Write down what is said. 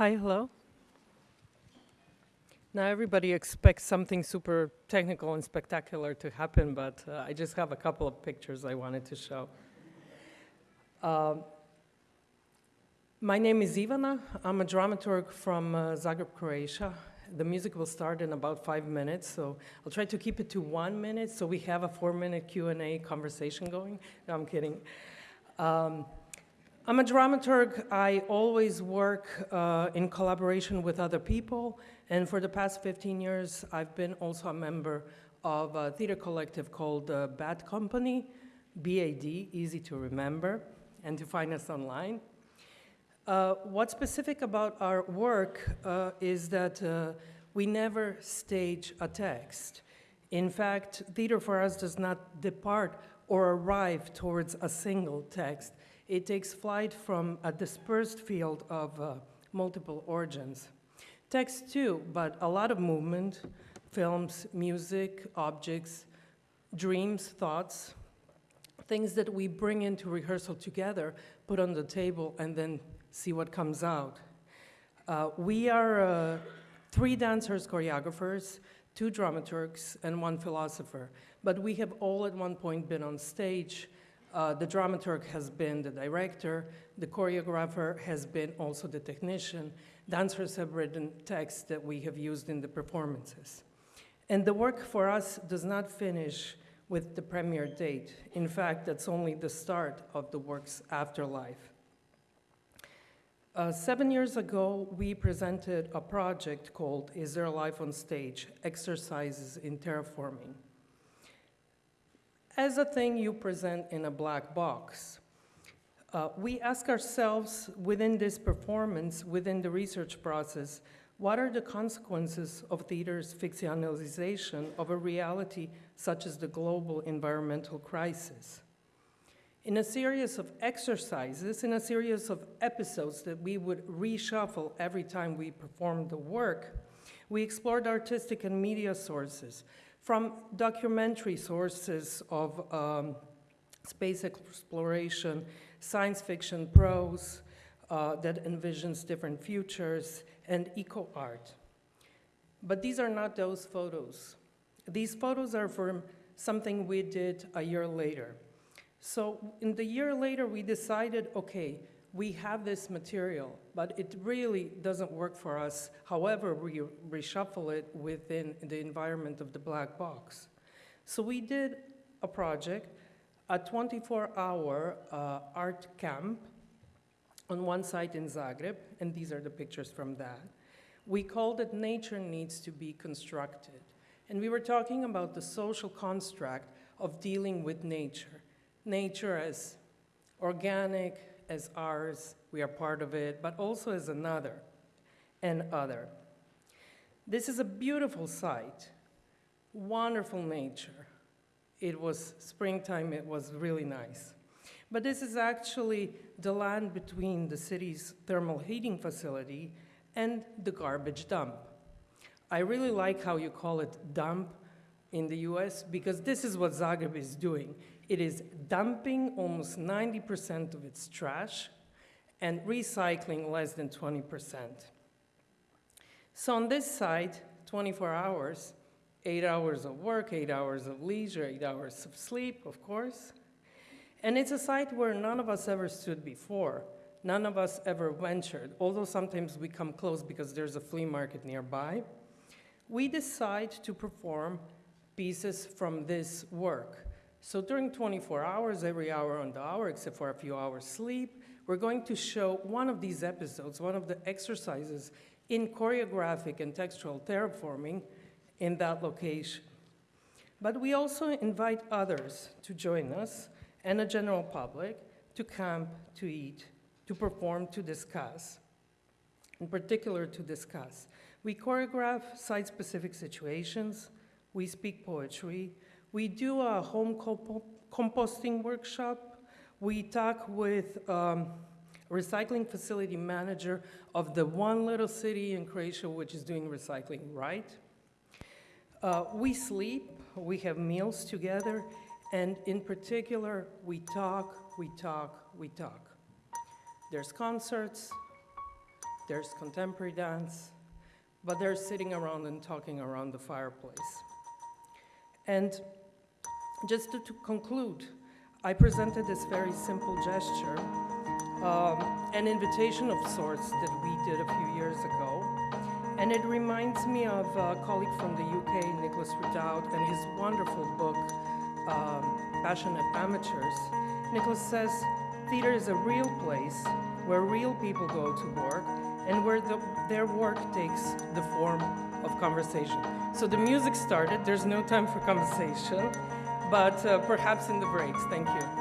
Hi, hello. Now everybody expects something super technical and spectacular to happen, but uh, I just have a couple of pictures I wanted to show. Um, my name is Ivana. I'm a dramaturg from uh, Zagreb, Croatia. The music will start in about five minutes, so I'll try to keep it to one minute so we have a four-minute Q&A conversation going. No, I'm kidding. Um, I'm a dramaturg. I always work uh, in collaboration with other people, and for the past 15 years, I've been also a member of a theater collective called uh, Bad Company, BAD, easy to remember, and to find us online. Uh, what's specific about our work uh, is that uh, we never stage a text. In fact, theater for us does not depart or arrive towards a single text. It takes flight from a dispersed field of uh, multiple origins. Text too, but a lot of movement, films, music, objects, dreams, thoughts, things that we bring into rehearsal together, put on the table, and then see what comes out. Uh, we are uh, three dancers, choreographers, two dramaturgs, and one philosopher. But we have all at one point been on stage uh, the dramaturg has been the director, the choreographer has been also the technician, dancers have written texts that we have used in the performances. And the work for us does not finish with the premiere date. In fact, that's only the start of the work's afterlife. Uh, seven years ago, we presented a project called Is There Life on Stage? Exercises in Terraforming as a thing you present in a black box. Uh, we ask ourselves within this performance, within the research process, what are the consequences of theater's fictionalization of a reality such as the global environmental crisis? In a series of exercises, in a series of episodes that we would reshuffle every time we performed the work, we explored artistic and media sources, from documentary sources of um, space exploration, science fiction prose uh, that envisions different futures, and eco art. But these are not those photos. These photos are from something we did a year later. So in the year later, we decided, okay, we have this material, but it really doesn't work for us, however we reshuffle it within the environment of the black box. So we did a project, a 24-hour uh, art camp on one site in Zagreb, and these are the pictures from that. We called it Nature Needs to be Constructed. And we were talking about the social construct of dealing with nature. Nature as organic, as ours, we are part of it, but also as another and other. This is a beautiful site, wonderful nature. It was springtime, it was really nice. But this is actually the land between the city's thermal heating facility and the garbage dump. I really like how you call it dump in the US because this is what Zagreb is doing. It is dumping almost 90% of its trash and recycling less than 20%. So on this side, 24 hours, eight hours of work, eight hours of leisure, eight hours of sleep, of course. And it's a site where none of us ever stood before. None of us ever ventured, although sometimes we come close because there's a flea market nearby. We decide to perform pieces from this work. So during 24 hours, every hour on the hour, except for a few hours sleep, we're going to show one of these episodes, one of the exercises in choreographic and textual terraforming in that location. But we also invite others to join us and the general public to camp, to eat, to perform, to discuss, in particular to discuss. We choreograph site-specific situations, we speak poetry, we do a home comp composting workshop. We talk with um, recycling facility manager of the one little city in Croatia which is doing recycling right. Uh, we sleep, we have meals together, and in particular, we talk, we talk, we talk. There's concerts, there's contemporary dance, but they're sitting around and talking around the fireplace. And just to, to conclude, I presented this very simple gesture, um, an invitation of sorts that we did a few years ago. And it reminds me of a colleague from the UK, Nicholas Ridout, and his wonderful book, um, Passionate Amateurs. Nicholas says, theater is a real place where real people go to work and where the, their work takes the form of conversation. So the music started, there's no time for conversation, but uh, perhaps in the breaks. Thank you.